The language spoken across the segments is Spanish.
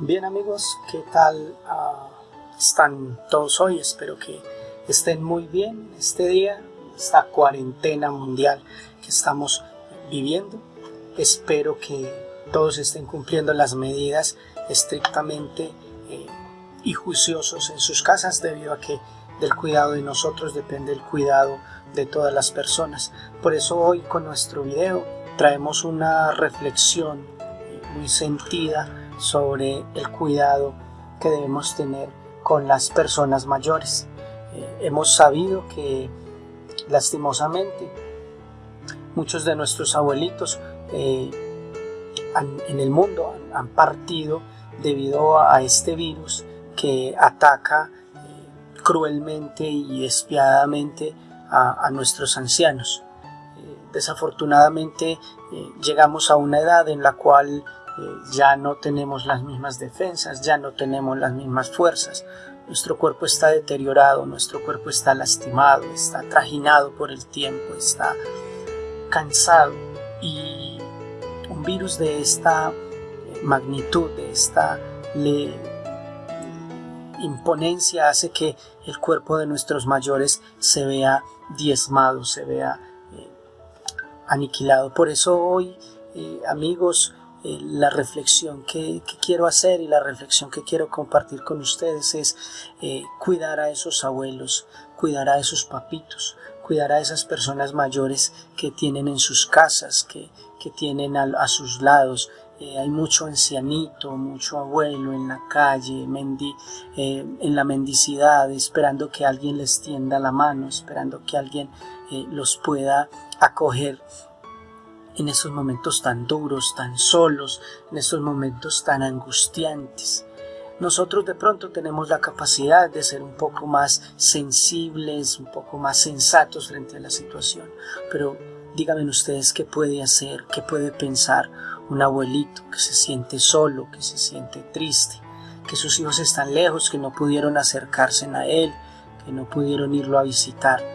Bien amigos, ¿qué tal ah, están todos hoy? Espero que estén muy bien este día, esta cuarentena mundial que estamos viviendo. Espero que todos estén cumpliendo las medidas estrictamente eh, y juiciosos en sus casas debido a que del cuidado de nosotros depende el cuidado de todas las personas. Por eso hoy con nuestro video traemos una reflexión muy sentida sobre el cuidado que debemos tener con las personas mayores. Eh, hemos sabido que lastimosamente muchos de nuestros abuelitos eh, en el mundo han, partido debido a, este virus que ataca eh, cruelmente y despiadadamente a, a nuestros ancianos. desafortunadamente llegamos a una edad en la cual eh, ya no tenemos las mismas defensas, ya no tenemos las mismas fuerzas. Nuestro cuerpo está deteriorado, nuestro cuerpo está lastimado, está trajinado por el tiempo, está cansado y un virus de esta eh, magnitud, de esta imponencia hace que el cuerpo de nuestros mayores se vea diezmado, se vea eh, aniquilado. Por eso hoy, amigos, eh, la reflexión que, quiero hacer y la reflexión que quiero compartir con ustedes es eh, cuidar a esos abuelos, cuidar a esos papitos, cuidar a esas personas mayores que tienen en sus casas, que, tienen a, sus lados. Eh, hay mucho ancianito, mucho abuelo en la calle, en la mendicidad, esperando que alguien les tienda la mano, esperando que alguien los pueda acoger en esos momentos tan duros, tan solos, en esos momentos tan angustiantes. Nosotros de pronto tenemos la capacidad de ser un poco más sensibles, un poco más sensatos frente a la situación, pero díganme ustedes qué puede hacer, qué puede pensar un abuelito que se siente solo, que se siente triste, que sus hijos están lejos, que no pudieron acercarse a él, que no pudieron irlo a visitar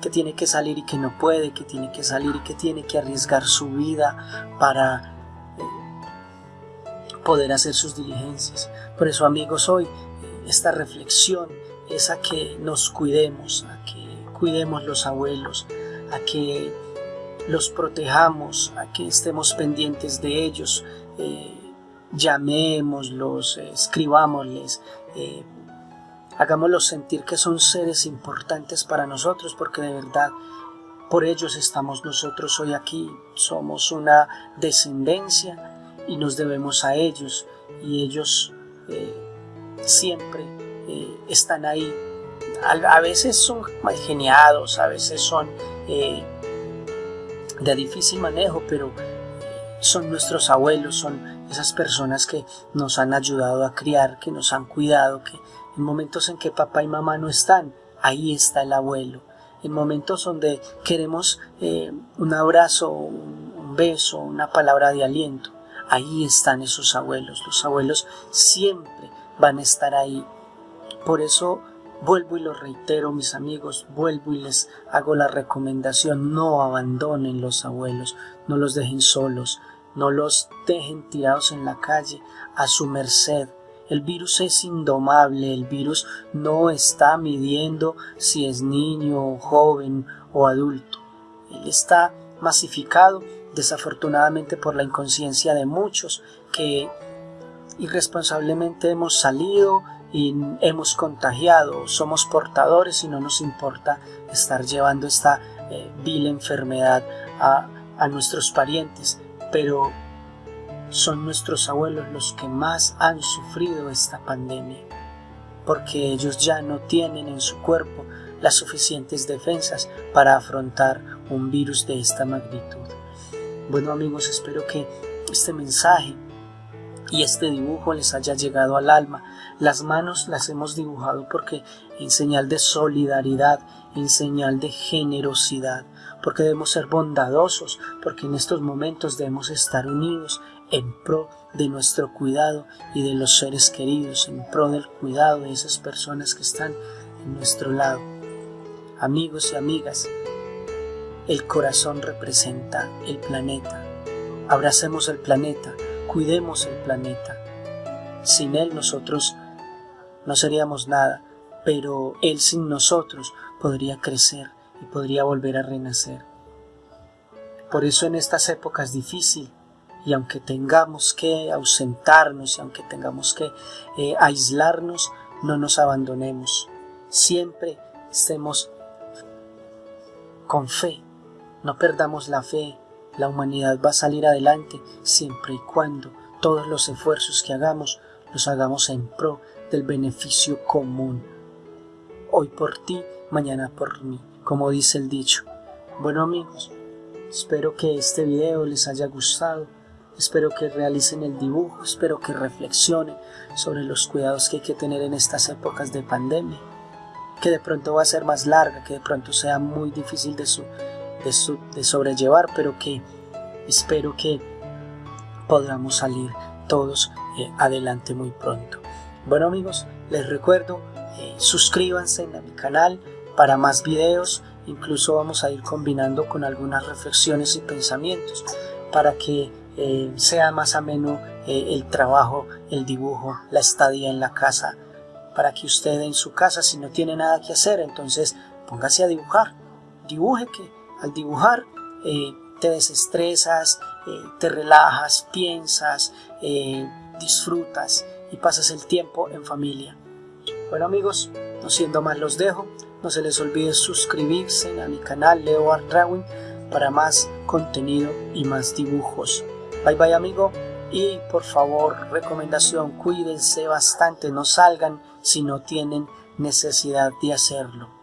que tiene que salir y que no puede, que tiene que salir y que tiene que arriesgar su vida para eh, poder hacer sus diligencias. Por eso amigos, hoy eh, esta reflexión es a que nos cuidemos, a que cuidemos los abuelos, a que los protejamos, a que estemos pendientes de ellos, eh, llamémoslos, escribámosles, Hagámoslos sentir que son seres importantes para nosotros porque de verdad por ellos estamos nosotros hoy aquí. Somos una descendencia y nos debemos a ellos y ellos eh, siempre eh, están ahí. A, veces son mal geniados, a veces son eh, de difícil manejo, pero son nuestros abuelos, son esas personas que nos han ayudado a criar, que nos han cuidado, que en momentos en que papá y mamá no están, ahí está el abuelo. En momentos donde queremos eh, un abrazo, un, beso, una palabra de aliento, ahí están esos abuelos. Los abuelos siempre van a estar ahí. Por eso vuelvo y lo reitero, mis amigos, vuelvo y les hago la recomendación, no abandonen los abuelos, no los dejen solos, no los dejen tirados en la calle a su merced, el virus es indomable, el virus no está midiendo si es niño, joven o adulto. Él está masificado desafortunadamente por la inconsciencia de muchos que irresponsablemente hemos salido y hemos contagiado, somos portadores y no nos importa estar llevando esta eh, vil enfermedad a, a nuestros parientes, pero son nuestros abuelos los que más han sufrido esta pandemia, porque ellos ya no tienen en su cuerpo las suficientes defensas para afrontar un virus de esta magnitud. Bueno amigos, espero que este mensaje y este dibujo les haya llegado al alma. Las manos las hemos dibujado porque en señal de solidaridad, en señal de generosidad, porque debemos ser bondadosos, porque en estos momentos debemos estar unidos en pro de nuestro cuidado y de los seres queridos, en pro del cuidado de esas personas que están en nuestro lado. Amigos y amigas, el corazón representa el planeta. Abracemos el planeta, cuidemos el planeta. sin Él nosotros no seríamos nada, pero Él sin nosotros podría crecer y podría volver a renacer. Por eso en estas épocas difíciles, y aunque tengamos que ausentarnos y aunque tengamos que eh, aislarnos, no nos abandonemos. Siempre estemos con fe, no perdamos la fe. La humanidad va a salir adelante siempre y cuando todos los esfuerzos que hagamos los hagamos en pro del beneficio común. Hoy por ti, mañana por mí, como dice el dicho. Bueno amigos, espero que este video les haya gustado Espero que realicen el dibujo, espero que reflexionen sobre los cuidados que hay que tener en estas épocas de pandemia, que de pronto va a ser más larga, que de pronto sea muy difícil de, de, sobrellevar, pero que espero que podamos salir todos eh, adelante muy pronto. Bueno amigos, les recuerdo, eh, suscríbanse a mi canal para más videos, incluso vamos a ir combinando con algunas reflexiones y pensamientos para que eh, sea más ameno eh, el trabajo, el dibujo, la estadía en la casa, para que usted en su casa, si no tiene nada que hacer, entonces póngase a dibujar. Dibuje que al dibujar eh, te desestresas, te relajas, piensas, disfrutas y pasas el tiempo en familia. Bueno amigos, no siendo más los dejo, no se les olvide suscribirse a mi canal Leo Art Drawing para más contenido y más dibujos. Bye bye amigo y por favor recomendación cuídense bastante no salgan si no tienen necesidad de hacerlo.